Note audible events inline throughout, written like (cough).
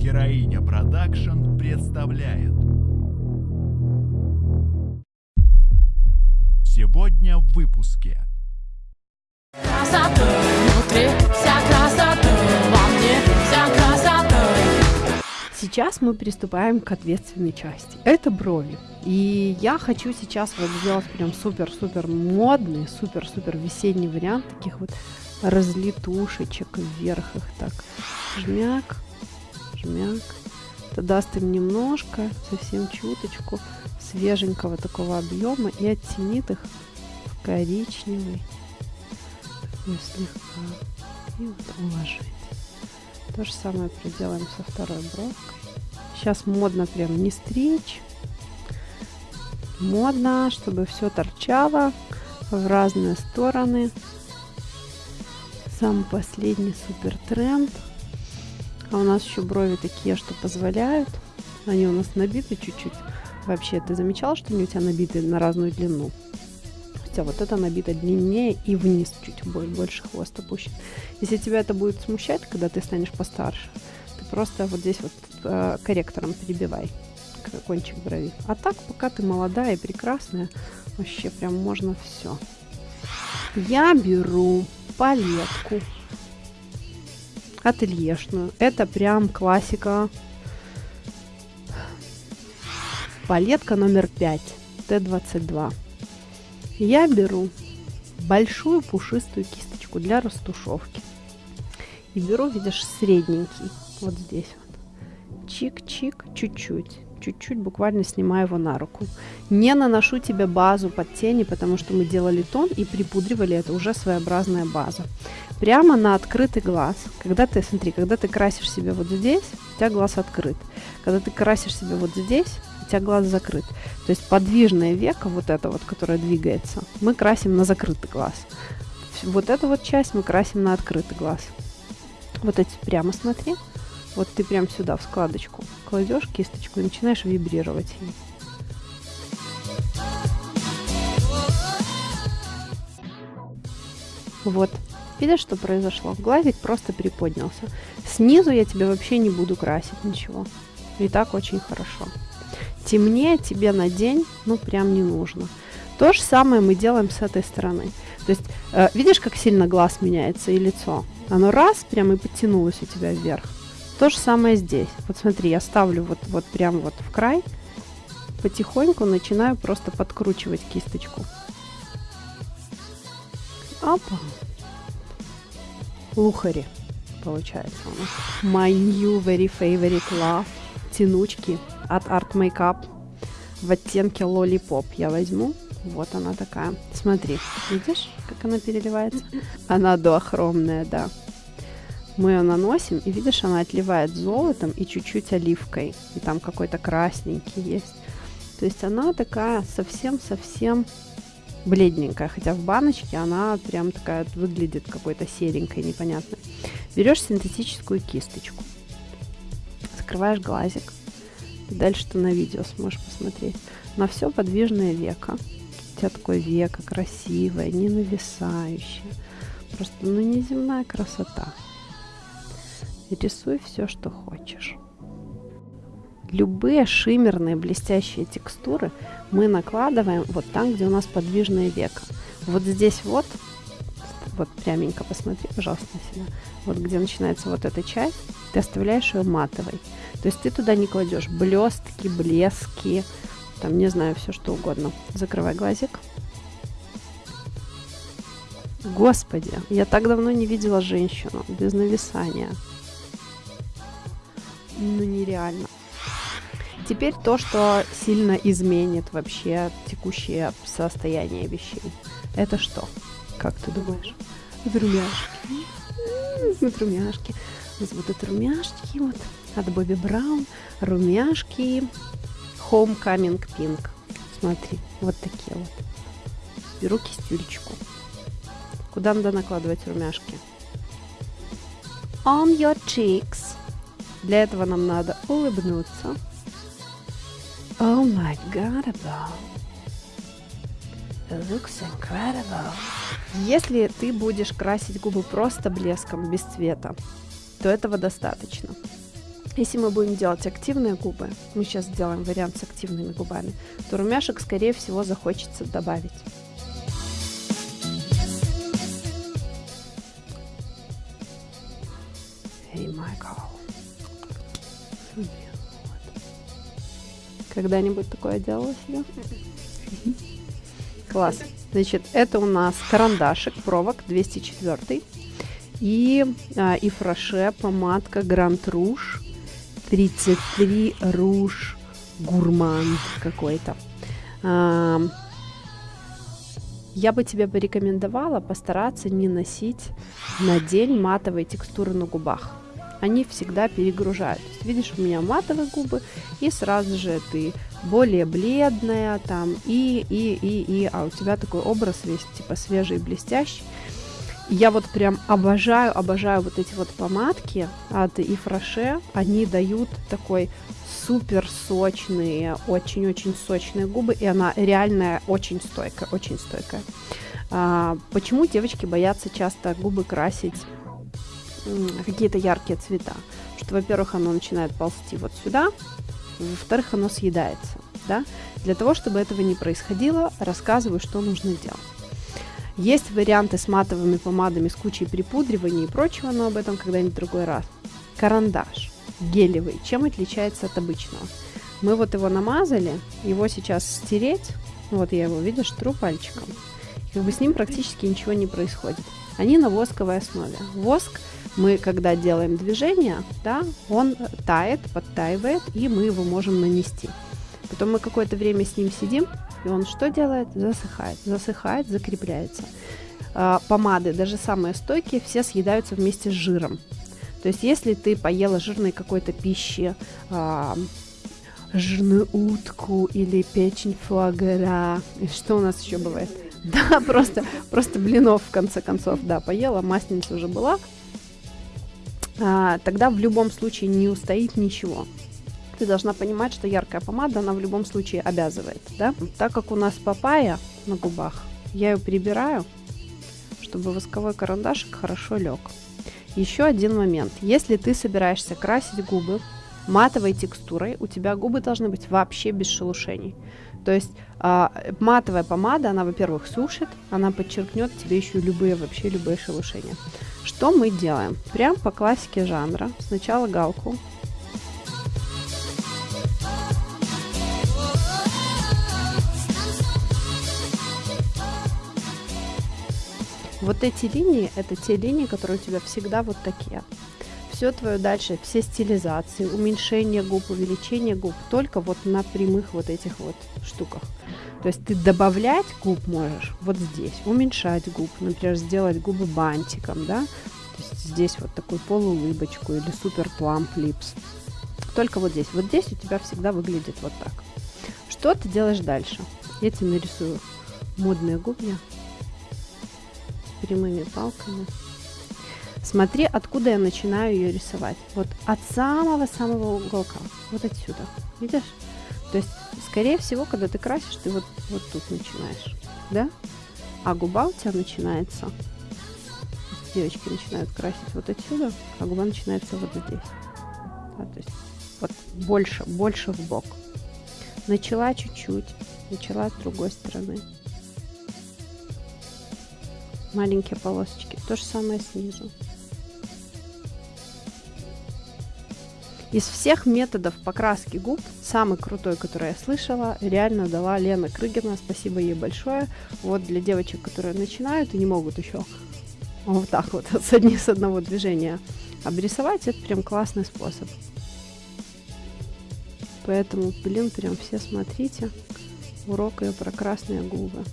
Героиня Production представляет Сегодня в выпуске Красоты внутри, вся красоты во мне, вся красоты. Сейчас мы приступаем к ответственной части. Это брови. И я хочу сейчас вот сделать прям супер-супер модный, супер-супер весенний вариант таких вот разлетушечек вверх их так. Жмяк, жмяк. Это даст им немножко, совсем чуточку свеженького такого объема и оттенит их в коричневый. Такой слегка. И вот уложить. То же самое проделаем со второй бровкой. Сейчас модно прям не стричь. Модно, чтобы все торчало в разные стороны. Самый последний супер тренд. А у нас еще брови такие, что позволяют. Они у нас набиты чуть-чуть. Вообще, ты замечал, что они у тебя набиты на разную длину? Хотя вот это набито длиннее и вниз чуть больше хвост опущен. Если тебя это будет смущать, когда ты станешь постарше, ты просто вот здесь вот э, корректором перебивай кончик брови. А так, пока ты молодая и прекрасная, вообще прям можно все. Я беру палетку ательешную. Это прям классика. Палетка номер 5, Т22. Я беру большую пушистую кисточку для растушевки. И беру, видишь, средненький, вот здесь вот. Чик-чик, чуть-чуть чуть-чуть буквально снимаю его на руку. Не наношу тебе базу под тени, потому что мы делали тон и припудривали это уже своеобразная база. Прямо на открытый глаз. Когда ты, смотри, когда ты красишь себе вот здесь, у тебя глаз открыт. Когда ты красишь себе вот здесь, у тебя глаз закрыт. То есть подвижное веко, вот это вот, которое двигается, мы красим на закрытый глаз. Вот эту вот часть мы красим на открытый глаз. Вот эти прямо смотри. Вот ты прям сюда, в складочку, кладешь кисточку и начинаешь вибрировать ей. Вот. Видишь, что произошло? Глазик просто приподнялся. Снизу я тебе вообще не буду красить ничего. И так очень хорошо. Темнее тебе на день, ну, прям не нужно. То же самое мы делаем с этой стороны. То есть, э, видишь, как сильно глаз меняется и лицо? Оно раз, прям и подтянулось у тебя вверх. То же самое здесь. Вот смотри, я ставлю вот, вот прям вот в край, потихоньку начинаю просто подкручивать кисточку. Опа. Лухари получается у нас. My new very favorite love. Тянучки от Art Makeup в оттенке Lollipop. Я возьму. Вот она такая. Смотри, видишь, как она переливается? Она дуохромная, да мы ее наносим, и видишь, она отливает золотом и чуть-чуть оливкой. И там какой-то красненький есть. То есть она такая совсем-совсем бледненькая, хотя в баночке она прям такая выглядит какой-то серенькой, непонятной. Берешь синтетическую кисточку, закрываешь глазик, и дальше ты на видео сможешь посмотреть. На все подвижное веко. У тебя такое веко красивое, не нависающее. Просто, ну, неземная красота рисуй все, что хочешь. Любые шиммерные блестящие текстуры мы накладываем вот там, где у нас подвижное веко. Вот здесь вот, вот пряменько посмотри, пожалуйста, на себя. Вот где начинается вот эта часть, ты оставляешь ее матовой. То есть ты туда не кладешь блестки, блески, там, не знаю, все что угодно. Закрывай глазик. Господи, я так давно не видела женщину без нависания ну нереально. Теперь то, что сильно изменит вообще текущее состояние вещей. Это что? Как ты думаешь? Румяшки. Вот румяшки. Вот это румяшки вот от Бобби Браун. Румяшки Homecoming Pink. Смотри, вот такие вот. Беру кистюлечку. Куда надо накладывать румяшки? On your cheeks. Для этого нам надо улыбнуться. Oh my god. It looks incredible. Если ты будешь красить губы просто блеском, без цвета, то этого достаточно. Если мы будем делать активные губы, мы сейчас сделаем вариант с активными губами, то румяшек, скорее всего, захочется добавить. Hey, Michael. Когда-нибудь такое делала себе? Класс. Значит, это у нас карандашик, провок 204 и а, Ифраше помадка Гранд Руж 33 Руж Гурман какой-то. А, я бы тебе порекомендовала постараться не носить на день матовые текстуры на губах. Они всегда перегружают. То есть, видишь, у меня матовые губы, и сразу же ты более бледная там, и, и, и, и, а у тебя такой образ весь, типа, свежий и блестящий. Я вот прям обожаю, обожаю вот эти вот помадки от Ифраше. Они дают такой супер сочные, очень-очень сочные губы, и она реальная очень стойкая, очень стойкая. А, почему девочки боятся часто губы красить какие-то яркие цвета? Что, во-первых, оно начинает ползти вот сюда, во-вторых, оно съедается. Да? Для того, чтобы этого не происходило, рассказываю, что нужно делать. Есть варианты с матовыми помадами, с кучей припудривания и прочего, но об этом когда-нибудь другой раз. Карандаш гелевый. Чем отличается от обычного? Мы вот его намазали, его сейчас стереть, вот я его, видишь, тру пальчиком. Как бы с ним практически ничего не происходит. Они на восковой основе. Воск мы, когда делаем движение, да, он тает, подтаивает, и мы его можем нанести. Потом мы какое-то время с ним сидим, и он что делает? Засыхает, засыхает, закрепляется. А, помады, даже самые стойкие, все съедаются вместе с жиром. То есть, если ты поела жирной какой-то пищи, а, жирную утку или печень фуагра, что у нас еще бывает? (laughs) Да, просто, просто блинов в конце концов, да, поела, масленица уже была, тогда в любом случае не устоит ничего ты должна понимать, что яркая помада, она в любом случае обязывает, да? Так как у нас папайя на губах, я ее прибираю, чтобы восковой карандашик хорошо лег. Еще один момент. Если ты собираешься красить губы матовой текстурой, у тебя губы должны быть вообще без шелушений. То есть э, матовая помада, она, во-первых, сушит, она подчеркнет тебе еще любые, вообще любые шелушения. Что мы делаем? Прям по классике жанра. Сначала галку Вот эти линии, это те линии, которые у тебя всегда вот такие. Все твое дальше, все стилизации, уменьшение губ, увеличение губ, только вот на прямых вот этих вот штуках. То есть ты добавлять губ можешь вот здесь, уменьшать губ, например, сделать губы бантиком, да, то есть здесь вот такую полуулыбочку или супер пламп липс. Только вот здесь. Вот здесь у тебя всегда выглядит вот так. Что ты делаешь дальше? Я тебе нарисую модные губы прямыми палками. Смотри, откуда я начинаю ее рисовать. Вот от самого-самого уголка. Вот отсюда. Видишь? То есть, скорее всего, когда ты красишь, ты вот, вот тут начинаешь. Да? А губа у тебя начинается. Девочки начинают красить вот отсюда, а губа начинается вот здесь. Да, то есть вот больше, больше в бок. Начала чуть-чуть, начала с другой стороны маленькие полосочки. То же самое снизу. Из всех методов покраски губ, самый крутой, который я слышала, реально дала Лена Крыгина. Спасибо ей большое. Вот для девочек, которые начинают и не могут еще вот так вот (laughs) с, одни, с одного движения обрисовать, это прям классный способ. Поэтому, блин, прям все смотрите урок ее про красные губы.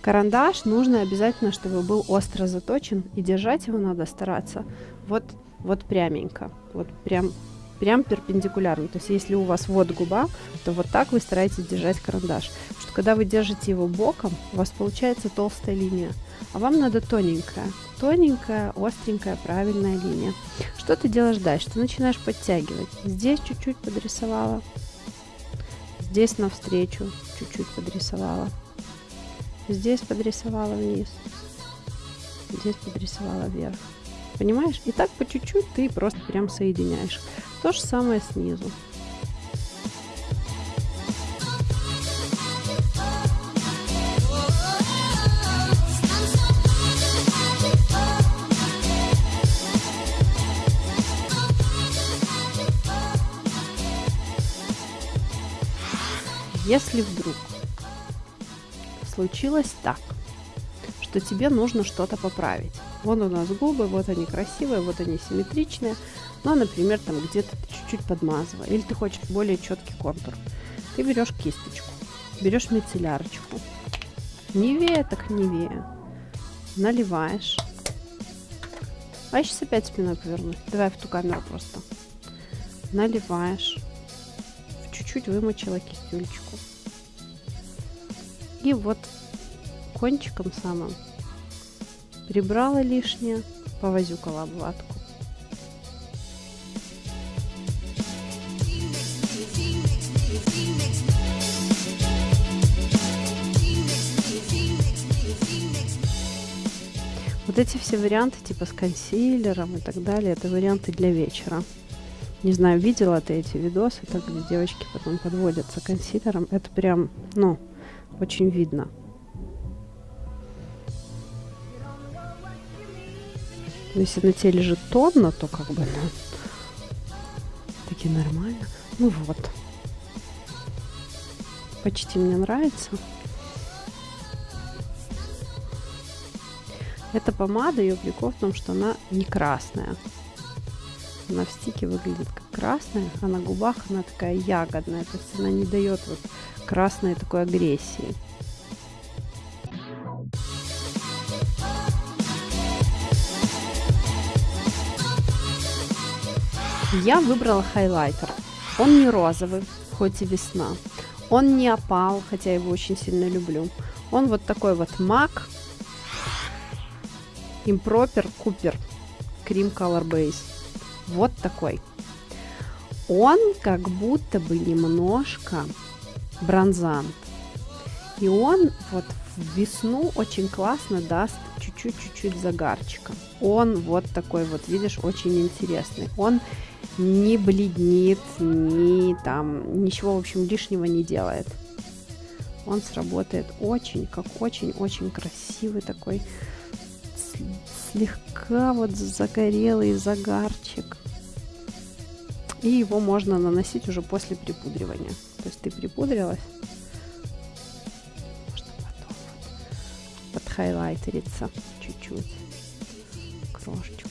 Карандаш нужно обязательно, чтобы был остро заточен, и держать его надо стараться вот, вот пряменько, вот прям, прям перпендикулярно. То есть если у вас вот губа, то вот так вы стараетесь держать карандаш. Потому что когда вы держите его боком, у вас получается толстая линия, а вам надо тоненькая, тоненькая, остренькая, правильная линия. Что ты делаешь дальше? Ты начинаешь подтягивать. Здесь чуть-чуть подрисовала, здесь навстречу чуть-чуть подрисовала Здесь подрисовала вниз. Здесь подрисовала вверх. Понимаешь? И так по чуть-чуть ты просто прям соединяешь. То же самое снизу. Если вдруг случилось так, что тебе нужно что-то поправить. Вон у нас губы, вот они красивые, вот они симметричные, но, например, там где-то чуть-чуть подмазывая, или ты хочешь более четкий контур. Ты берешь кисточку, берешь мицеллярочку, невее так невее, наливаешь. А сейчас опять спиной повернуть. Давай в ту камеру просто. Наливаешь. Чуть-чуть вымочила кистюлечку. И вот кончиком самым прибрала лишнее, повозюкала обводку. Вот эти все варианты, типа с консилером и так далее, это варианты для вечера. Не знаю, видела ты эти видосы, так где девочки потом подводятся консилером. Это прям, ну, очень видно. Но если на теле лежит тонна, то как бы, ну, таки нормально. Ну вот. Почти мне нравится. Эта помада, ее прикол в том, что она не красная. Она в стике выглядит как красная, а на губах она такая ягодная. То есть она не дает вот красной такой агрессии. Я выбрала хайлайтер. Он не розовый, хоть и весна. Он не опал, хотя я его очень сильно люблю. Он вот такой вот MAC Improper Cooper Cream Color Base. Вот такой. Он как будто бы немножко бронзант. И он вот в весну очень классно даст чуть-чуть-чуть загарчика. Он вот такой вот, видишь, очень интересный. Он не бледнит, ни там, ничего, в общем, лишнего не делает. Он сработает очень, как очень-очень красивый такой, слегка вот загорелый загарчик. И его можно наносить уже после припудривания. То есть ты припудрилась, можно потом вот подхайлайтериться чуть-чуть, крошечку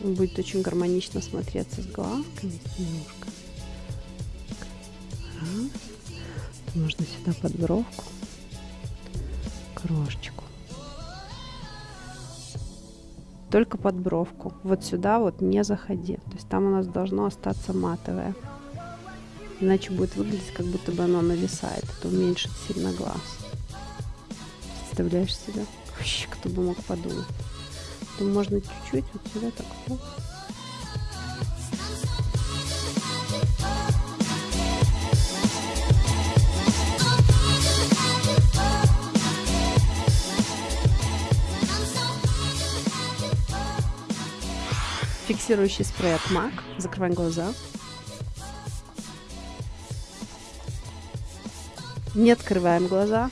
будет очень гармонично смотреться с глазками, немножко. Раз. Можно сюда под бровку крошечку. Только под бровку. Вот сюда вот не заходи. То есть там у нас должно остаться матовое. Иначе будет выглядеть, как будто бы оно нависает. Это уменьшит сильно глаз. Представляешь себе? Вообще, кто бы мог подумать то можно чуть-чуть вот сюда так. Фиксирующий спрей от MAC. Закрываем глаза. Не открываем глаза.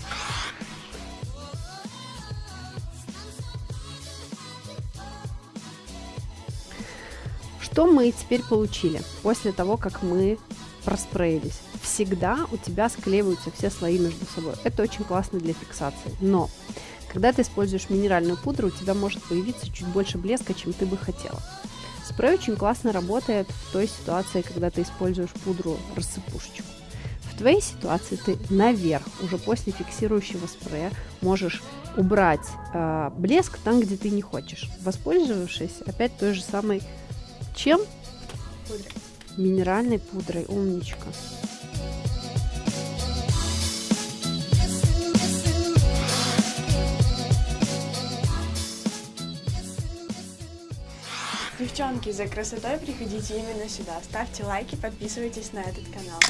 Что мы теперь получили после того, как мы проспреились? Всегда у тебя склеиваются все слои между собой. Это очень классно для фиксации. Но когда ты используешь минеральную пудру, у тебя может появиться чуть больше блеска, чем ты бы хотела. Спрей очень классно работает в той ситуации, когда ты используешь пудру рассыпушечку. В твоей ситуации ты наверх, уже после фиксирующего спрея, можешь убрать э, блеск там, где ты не хочешь, воспользовавшись опять той же самой чем? Пудрой. Минеральной пудрой. Умничка. Девчонки, за красотой приходите именно сюда. Ставьте лайки, подписывайтесь на этот канал.